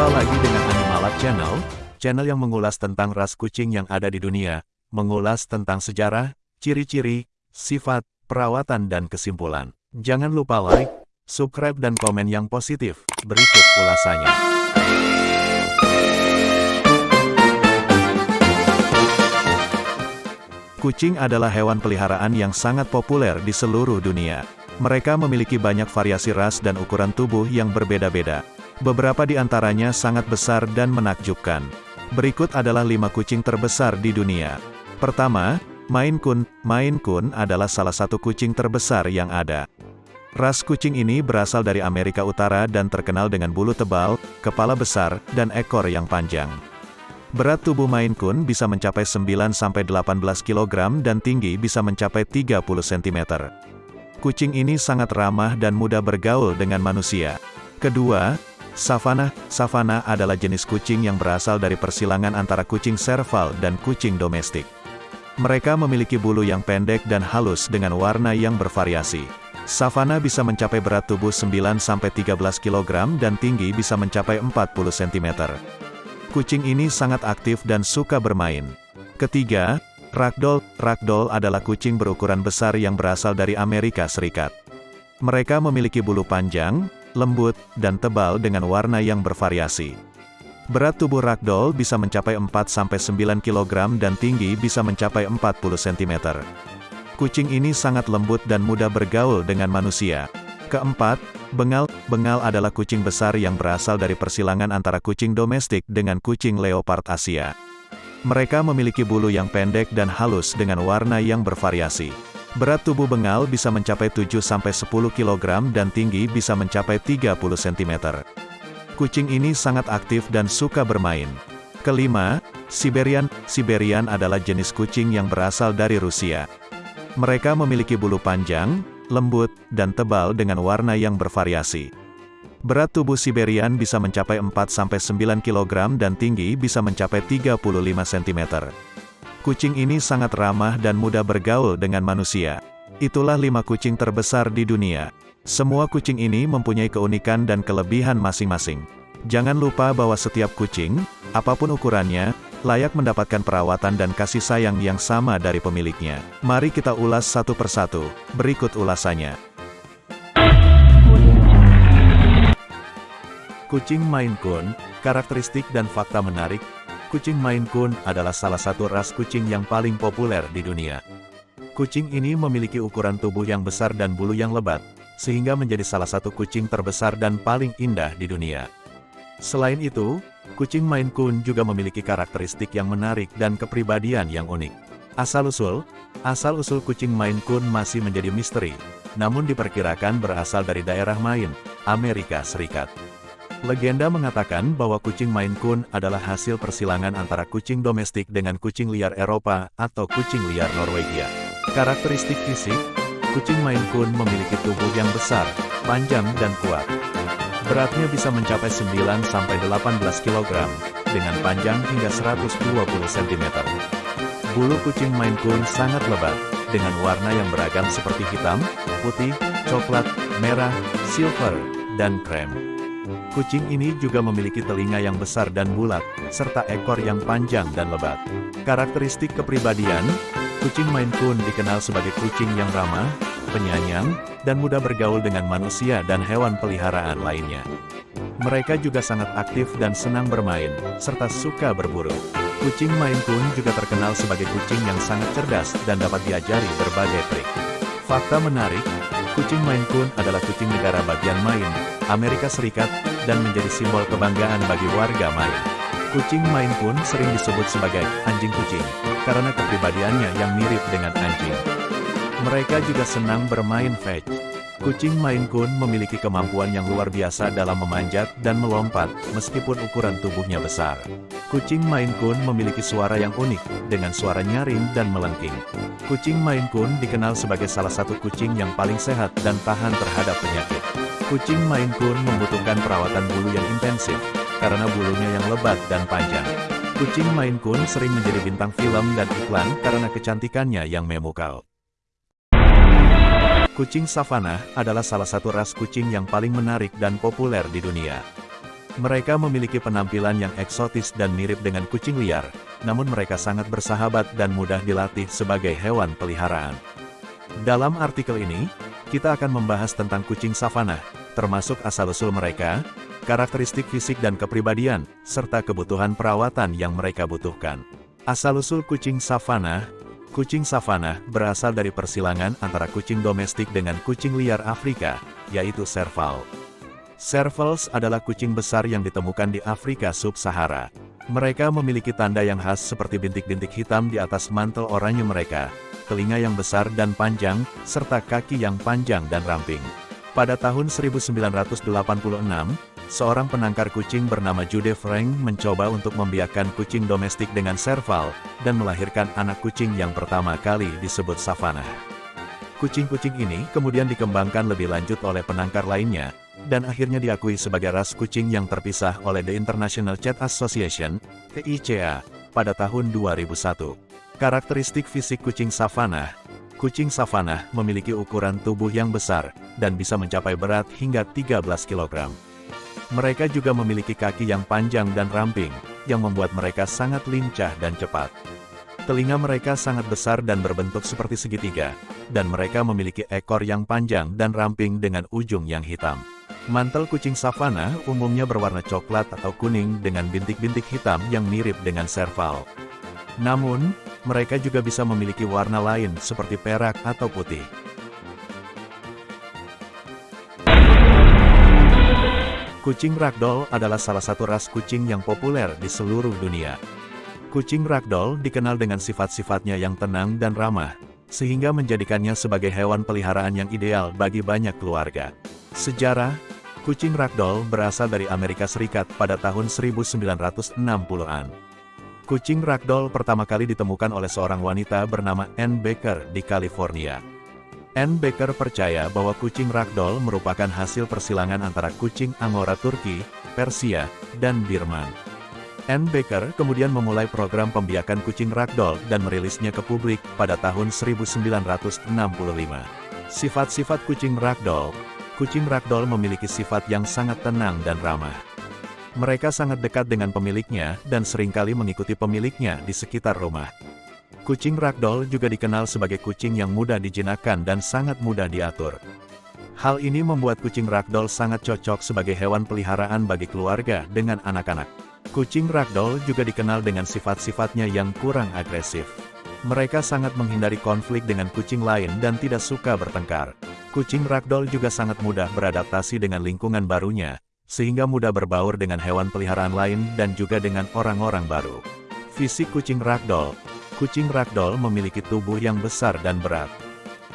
Jumpa lagi dengan Animalab Channel, channel yang mengulas tentang ras kucing yang ada di dunia, mengulas tentang sejarah, ciri-ciri, sifat, perawatan dan kesimpulan. Jangan lupa like, subscribe dan komen yang positif. Berikut ulasannya. Kucing adalah hewan peliharaan yang sangat populer di seluruh dunia. Mereka memiliki banyak variasi ras dan ukuran tubuh yang berbeda-beda. Beberapa di antaranya sangat besar dan menakjubkan. Berikut adalah lima kucing terbesar di dunia. Pertama, Maine Coon. Maine Coon adalah salah satu kucing terbesar yang ada. Ras kucing ini berasal dari Amerika Utara dan terkenal dengan bulu tebal, kepala besar, dan ekor yang panjang. Berat tubuh Maine Coon bisa mencapai 9-18 kg dan tinggi bisa mencapai 30 cm. Kucing ini sangat ramah dan mudah bergaul dengan manusia. Kedua, Savannah, Savannah adalah jenis kucing yang berasal dari persilangan antara kucing serval dan kucing domestik. Mereka memiliki bulu yang pendek dan halus dengan warna yang bervariasi. Savannah bisa mencapai berat tubuh 9-13 kg dan tinggi bisa mencapai 40 cm. Kucing ini sangat aktif dan suka bermain. Ketiga, Ragdoll. Ragdoll adalah kucing berukuran besar yang berasal dari Amerika Serikat. Mereka memiliki bulu panjang, lembut, dan tebal dengan warna yang bervariasi. Berat tubuh ragdoll bisa mencapai 4-9 kg dan tinggi bisa mencapai 40 cm. Kucing ini sangat lembut dan mudah bergaul dengan manusia. Keempat, bengal. Bengal adalah kucing besar yang berasal dari persilangan antara kucing domestik dengan kucing leopard Asia. Mereka memiliki bulu yang pendek dan halus dengan warna yang bervariasi. Berat tubuh bengal bisa mencapai 7-10 kg dan tinggi bisa mencapai 30 cm. Kucing ini sangat aktif dan suka bermain. Kelima, Siberian. Siberian adalah jenis kucing yang berasal dari Rusia. Mereka memiliki bulu panjang, lembut, dan tebal dengan warna yang bervariasi. Berat tubuh Siberian bisa mencapai 4-9 kg dan tinggi bisa mencapai 35 cm. Kucing ini sangat ramah dan mudah bergaul dengan manusia. Itulah lima kucing terbesar di dunia. Semua kucing ini mempunyai keunikan dan kelebihan masing-masing. Jangan lupa bahwa setiap kucing, apa pun ukurannya, layak mendapatkan perawatan dan kasih sayang yang sama dari pemiliknya. Mari kita ulas satu persatu. Berikut ulasannya. Kucing Maine Coon, karakteristik dan fakta menarik, Kucing Maine Coon adalah salah satu ras kucing yang paling populer di dunia. Kucing ini memiliki ukuran tubuh yang besar dan bulu yang lebat, sehingga menjadi salah satu kucing terbesar dan paling indah di dunia. Selain itu, kucing Maine Coon juga memiliki karakteristik yang menarik dan kepribadian yang unik. Asal-usul, asal-usul kucing Maine Coon masih menjadi misteri, namun diperkirakan berasal dari daerah Maine, Amerika Serikat. Legenda mengatakan bahwa kucing Maine Coon adalah hasil persilangan antara kucing domestik dengan kucing liar Eropa atau kucing liar Norwegia. Karakteristik fisik, kucing Maine Coon memiliki tubuh yang besar, panjang dan kuat. Beratnya bisa mencapai 9-18 kg, dengan panjang hingga 120 cm. Bulu kucing Maine Coon sangat lebat, dengan warna yang beragam seperti hitam, putih, coklat, merah, silver, dan krem. Kucing ini juga memiliki telinga yang besar dan bulat, serta ekor yang panjang dan lebat. Karakteristik kepribadian, kucing Maine Coon dikenal sebagai kucing yang ramah, penyayang, dan mudah bergaul dengan manusia dan hewan peliharaan lainnya. Mereka juga sangat aktif dan senang bermain, serta suka berburu. Kucing Maine Coon juga terkenal sebagai kucing yang sangat cerdas dan dapat diajari berbagai trik. Fakta menarik, kucing Maine Coon adalah kucing negara bagian Maine, Amerika Serikat, dan menjadi simbol kebanggaan bagi warga Maine. Kucing Maine pun sering disebut sebagai anjing kucing, karena kepribadiannya yang mirip dengan anjing. Mereka juga senang bermain fetch. Kucing Maine Coon memiliki kemampuan yang luar biasa dalam memanjat dan melompat, meskipun ukuran tubuhnya besar. Kucing Maine Coon memiliki suara yang unik, dengan suara nyaring dan melengking. Kucing Maine Coon dikenal sebagai salah satu kucing yang paling sehat dan tahan terhadap penyakit. Kucing Maine Coon membutuhkan perawatan bulu yang intensif, karena bulunya yang lebat dan panjang. Kucing Maine Coon sering menjadi bintang film dan iklan karena kecantikannya yang memukau. Kucing savannah adalah salah satu ras kucing yang paling menarik dan populer di dunia. Mereka memiliki penampilan yang eksotis dan mirip dengan kucing liar, namun mereka sangat bersahabat dan mudah dilatih sebagai hewan peliharaan. Dalam artikel ini, kita akan membahas tentang kucing savana, termasuk asal-usul mereka, karakteristik fisik dan kepribadian, serta kebutuhan perawatan yang mereka butuhkan. Asal-usul kucing savana Kucing savana berasal dari persilangan antara kucing domestik dengan kucing liar Afrika, yaitu serval. Servals adalah kucing besar yang ditemukan di Afrika Sub-Sahara. Mereka memiliki tanda yang khas seperti bintik-bintik hitam di atas mantel oranye mereka, telinga yang besar dan panjang, serta kaki yang panjang dan ramping. Pada tahun 1986, seorang penangkar kucing bernama Jude Frank mencoba untuk membiakkan kucing domestik dengan serval, dan melahirkan anak kucing yang pertama kali disebut savannah. Kucing-kucing ini kemudian dikembangkan lebih lanjut oleh penangkar lainnya, dan akhirnya diakui sebagai ras kucing yang terpisah oleh The International Cat Association, (ICA) pada tahun 2001. Karakteristik fisik kucing savannah Kucing savannah memiliki ukuran tubuh yang besar, dan bisa mencapai berat hingga 13 kg. Mereka juga memiliki kaki yang panjang dan ramping, yang membuat mereka sangat lincah dan cepat. Telinga mereka sangat besar dan berbentuk seperti segitiga, dan mereka memiliki ekor yang panjang dan ramping dengan ujung yang hitam. Mantel kucing savana umumnya berwarna coklat atau kuning dengan bintik-bintik hitam yang mirip dengan serval. Namun, mereka juga bisa memiliki warna lain seperti perak atau putih. Kucing ragdoll adalah salah satu ras kucing yang populer di seluruh dunia. Kucing ragdoll dikenal dengan sifat-sifatnya yang tenang dan ramah, sehingga menjadikannya sebagai hewan peliharaan yang ideal bagi banyak keluarga. Sejarah, kucing ragdoll berasal dari Amerika Serikat pada tahun 1960-an. Kucing ragdoll pertama kali ditemukan oleh seorang wanita bernama Ann Baker di California. Anne Baker percaya bahwa kucing ragdoll merupakan hasil persilangan antara kucing Angora Turki, Persia, dan Birman. Anne Baker kemudian memulai program pembiakan kucing ragdoll dan merilisnya ke publik pada tahun 1965. Sifat-sifat kucing ragdoll Kucing ragdoll memiliki sifat yang sangat tenang dan ramah. Mereka sangat dekat dengan pemiliknya dan sering kali mengikuti pemiliknya di sekitar rumah. Kucing ragdoll juga dikenal sebagai kucing yang mudah dijinakkan dan sangat mudah diatur. Hal ini membuat kucing ragdoll sangat cocok sebagai hewan peliharaan bagi keluarga dengan anak-anak. Kucing ragdoll juga dikenal dengan sifat-sifatnya yang kurang agresif. Mereka sangat menghindari konflik dengan kucing lain dan tidak suka bertengkar. Kucing ragdoll juga sangat mudah beradaptasi dengan lingkungan barunya, sehingga mudah berbaur dengan hewan peliharaan lain dan juga dengan orang-orang baru. Fisik kucing ragdoll Kucing ragdoll memiliki tubuh yang besar dan berat.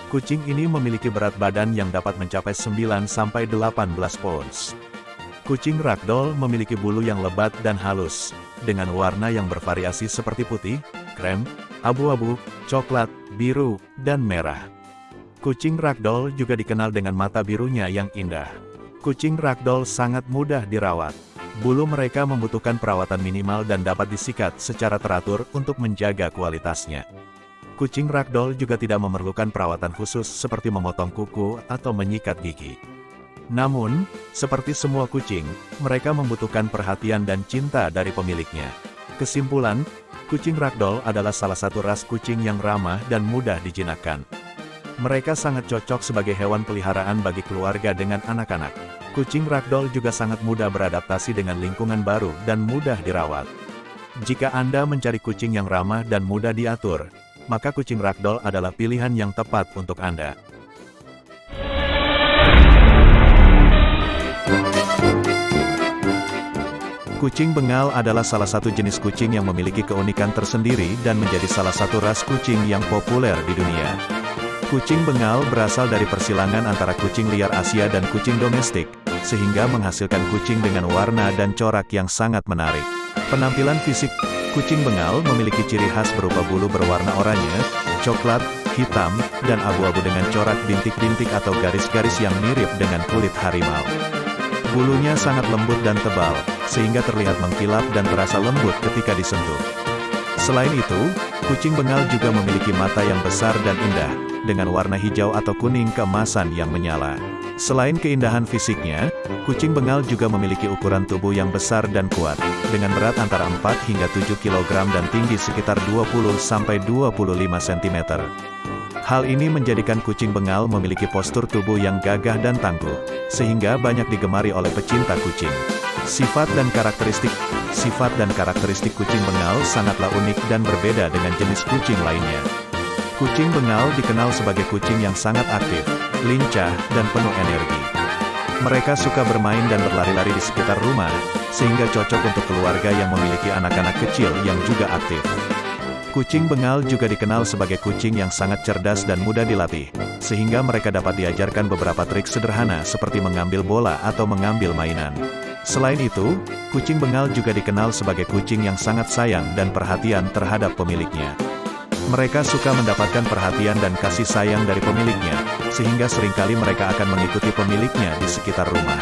Kucing ini memiliki berat badan yang dapat mencapai 9-18 pounds. Kucing ragdoll memiliki bulu yang lebat dan halus, dengan warna yang bervariasi seperti putih, krem, abu-abu, coklat, biru, dan merah. Kucing ragdoll juga dikenal dengan mata birunya yang indah. Kucing ragdoll sangat mudah dirawat. Bulu mereka membutuhkan perawatan minimal dan dapat disikat secara teratur untuk menjaga kualitasnya. Kucing ragdoll juga tidak memerlukan perawatan khusus seperti memotong kuku atau menyikat gigi. Namun, seperti semua kucing, mereka membutuhkan perhatian dan cinta dari pemiliknya. Kesimpulan, kucing ragdoll adalah salah satu ras kucing yang ramah dan mudah dijinakkan. Mereka sangat cocok sebagai hewan peliharaan bagi keluarga dengan anak-anak. Kucing ragdoll juga sangat mudah beradaptasi dengan lingkungan baru dan mudah dirawat. Jika Anda mencari kucing yang ramah dan mudah diatur, maka kucing ragdoll adalah pilihan yang tepat untuk Anda. Kucing Bengal adalah salah satu jenis kucing yang memiliki keunikan tersendiri dan menjadi salah satu ras kucing yang populer di dunia. Kucing Bengal berasal dari persilangan antara kucing liar Asia dan kucing domestik, sehingga menghasilkan kucing dengan warna dan corak yang sangat menarik. Penampilan fisik kucing bengal memiliki ciri khas berupa bulu berwarna oranye, coklat, hitam, dan abu-abu dengan corak bintik-bintik atau garis-garis yang mirip dengan kulit harimau. Bulunya sangat lembut dan tebal, sehingga terlihat mengkilap dan terasa lembut ketika disentuh. Selain itu, kucing bengal juga memiliki mata yang besar dan indah, dengan warna hijau atau kuning keemasan yang menyala. Selain keindahan fisiknya, Kucing Bengal juga memiliki ukuran tubuh yang besar dan kuat, dengan berat antara 4 hingga 7 kg dan tinggi sekitar 20-25 cm. Hal ini menjadikan kucing Bengal memiliki postur tubuh yang gagah dan tangguh, sehingga banyak digemari oleh pecinta kucing. Sifat dan karakteristik Sifat dan karakteristik kucing Bengal sangatlah unik dan berbeda dengan jenis kucing lainnya. Kucing Bengal dikenal sebagai kucing yang sangat aktif, lincah, dan penuh energi. Mereka suka bermain dan berlari-lari di sekitar rumah, sehingga cocok untuk keluarga yang memiliki anak-anak kecil yang juga aktif. Kucing Bengal juga dikenal sebagai kucing yang sangat cerdas dan mudah dilatih, sehingga mereka dapat diajarkan beberapa trik sederhana seperti mengambil bola atau mengambil mainan. Selain itu, kucing Bengal juga dikenal sebagai kucing yang sangat sayang dan perhatian terhadap pemiliknya. Mereka suka mendapatkan perhatian dan kasih sayang dari pemiliknya, sehingga sering kali mereka akan mengikuti pemiliknya di sekitar rumah.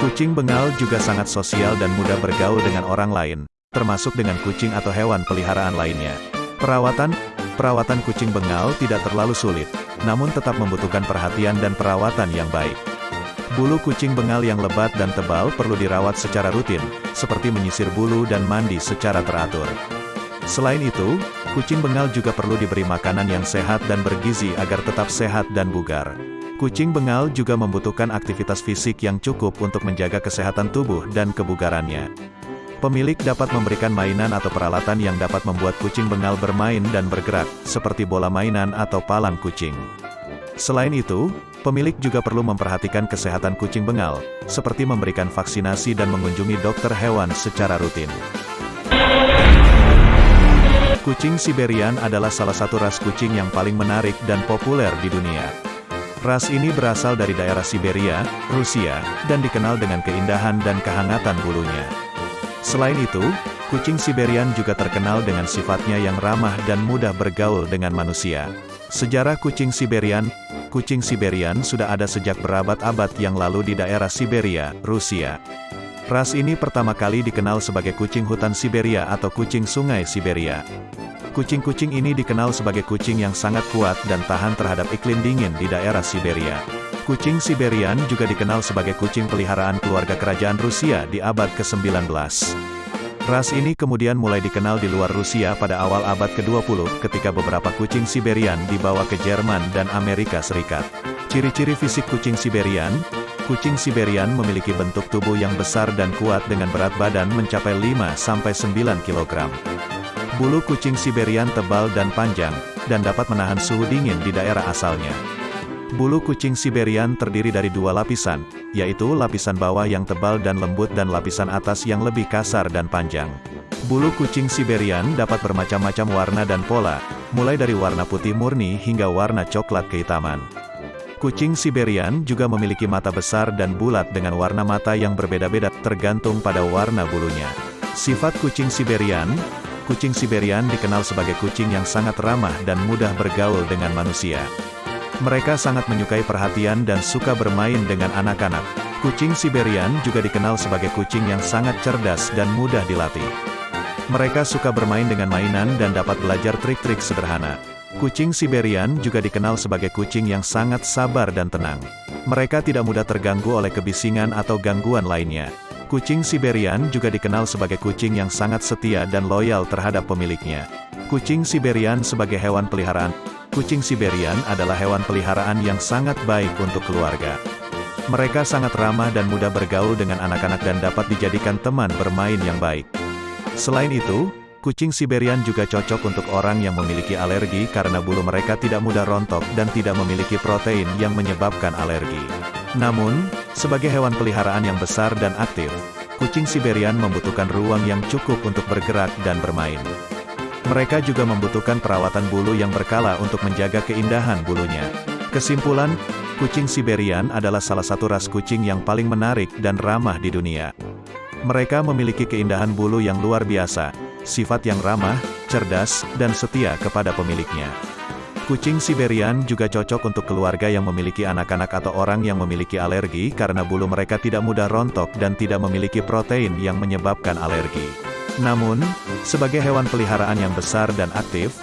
Kucing Bengal juga sangat sosial dan mudah bergaul dengan orang lain, termasuk dengan kucing atau hewan peliharaan lainnya. Perawatan Perawatan kucing Bengal tidak terlalu sulit, namun tetap membutuhkan perhatian dan perawatan yang baik. Bulu kucing bengal yang lebat dan tebal perlu dirawat secara rutin, seperti menyisir bulu dan mandi secara teratur. Selain itu, kucing bengal juga perlu diberi makanan yang sehat dan bergizi agar tetap sehat dan bugar. Kucing bengal juga membutuhkan aktivitas fisik yang cukup untuk menjaga kesehatan tubuh dan kebugarannya. Pemilik dapat memberikan mainan atau peralatan yang dapat membuat kucing bengal bermain dan bergerak, seperti bola mainan atau palang kucing. Selain itu, Pemilik juga perlu memperhatikan kesehatan kucing bengal, seperti memberikan vaksinasi dan mengunjungi dokter hewan secara rutin. Kucing Siberian adalah salah satu ras kucing yang paling menarik dan populer di dunia. Ras ini berasal dari daerah Siberia, Rusia, dan dikenal dengan keindahan dan kehangatan bulunya. Selain itu, kucing Siberian juga terkenal dengan sifatnya yang ramah dan mudah bergaul dengan manusia. Sejarah kucing Siberian kucing Siberian sudah ada sejak berabad-abad yang lalu di daerah Siberia, Rusia. Ras ini pertama kali dikenal sebagai kucing hutan Siberia atau kucing sungai Siberia. Kucing-kucing ini dikenal sebagai kucing yang sangat kuat dan tahan terhadap iklim dingin di daerah Siberia. Kucing Siberian juga dikenal sebagai kucing peliharaan keluarga kerajaan Rusia di abad ke-19. Ras ini kemudian mulai dikenal di luar Rusia pada awal abad ke-20 ketika beberapa kucing Siberian dibawa ke Jerman dan Amerika Serikat. Ciri-ciri fisik kucing Siberian, kucing Siberian memiliki bentuk tubuh yang besar dan kuat dengan berat badan mencapai 5-9 kg. Bulu kucing Siberian tebal dan panjang, dan dapat menahan suhu dingin di daerah asalnya. Bulu kucing Siberian terdiri dari dua lapisan, yaitu lapisan bawah yang tebal dan lembut dan lapisan atas yang lebih kasar dan panjang. Bulu kucing Siberian dapat bermacam-macam warna dan pola, mulai dari warna putih murni hingga warna coklat kehitaman. Kucing Siberian juga memiliki mata besar dan bulat dengan warna mata yang berbeda-beda tergantung pada warna bulunya. Sifat kucing Siberian Kucing Siberian dikenal sebagai kucing yang sangat ramah dan mudah bergaul dengan manusia. Mereka sangat menyukai perhatian dan suka bermain dengan anak-anak. Kucing Siberian juga dikenal sebagai kucing yang sangat cerdas dan mudah dilatih. Mereka suka bermain dengan mainan dan dapat belajar trik-trik sederhana. Kucing Siberian juga dikenal sebagai kucing yang sangat sabar dan tenang. Mereka tidak mudah terganggu oleh kebisingan atau gangguan lainnya. Kucing Siberian juga dikenal sebagai kucing yang sangat setia dan loyal terhadap pemiliknya. Kucing Siberian sebagai hewan peliharaan Kucing Siberian adalah hewan peliharaan yang sangat baik untuk keluarga. Mereka sangat ramah dan mudah bergaul dengan anak-anak dan dapat dijadikan teman bermain yang baik. Selain itu, kucing Siberian juga cocok untuk orang yang memiliki alergi karena bulu mereka tidak mudah rontok dan tidak memiliki protein yang menyebabkan alergi. Namun, sebagai hewan peliharaan yang besar dan aktif, kucing Siberian membutuhkan ruang yang cukup untuk bergerak dan bermain. Mereka juga membutuhkan perawatan bulu yang berkala untuk menjaga keindahan bulunya. Kesimpulan, kucing Siberian adalah salah satu ras kucing yang paling menarik dan ramah di dunia. Mereka memiliki keindahan bulu yang luar biasa, sifat yang ramah, cerdas, dan setia kepada pemiliknya. Kucing Siberian juga cocok untuk keluarga yang memiliki anak-anak atau orang yang memiliki alergi karena bulu mereka tidak mudah rontok dan tidak memiliki protein yang menyebabkan alergi. Namun, sebagai hewan peliharaan yang besar dan aktif,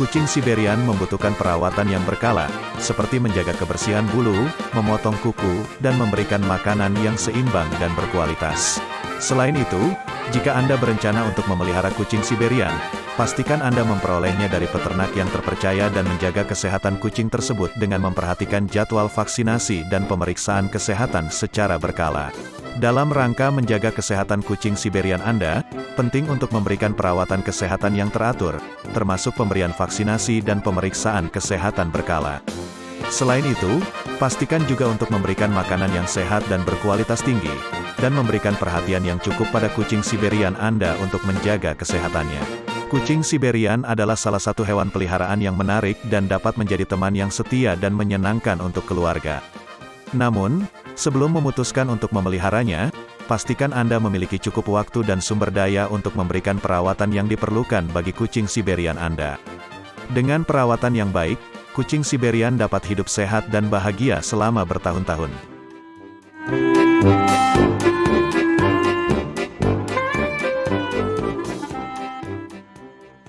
Kucing Siberian membutuhkan perawatan yang berkala, seperti menjaga kebersihan bulu, memotong kuku, dan memberikan makanan yang seimbang dan berkualitas. Selain itu, jika Anda berencana untuk memelihara kucing Siberian, pastikan Anda memperolehnya dari peternak yang terpercaya dan menjaga kesehatan kucing tersebut dengan memperhatikan jadwal vaksinasi dan pemeriksaan kesehatan secara berkala. Dalam rangka menjaga kesehatan kucing Siberian Anda, penting untuk memberikan perawatan kesehatan yang teratur, termasuk pemberian vaksinasi dan pemeriksaan kesehatan berkala. Selain itu, pastikan juga untuk memberikan makanan yang sehat dan berkualitas tinggi, dan memberikan perhatian yang cukup pada kucing Siberian Anda untuk menjaga kesehatannya. Kucing Siberian adalah salah satu hewan peliharaan yang menarik dan dapat menjadi teman yang setia dan menyenangkan untuk keluarga. Namun, Sebelum memutuskan untuk memeliharanya, pastikan Anda memiliki cukup waktu dan sumber daya untuk memberikan perawatan yang diperlukan bagi kucing Siberian Anda. Dengan perawatan yang baik, kucing Siberian dapat hidup sehat dan bahagia selama bertahun-tahun.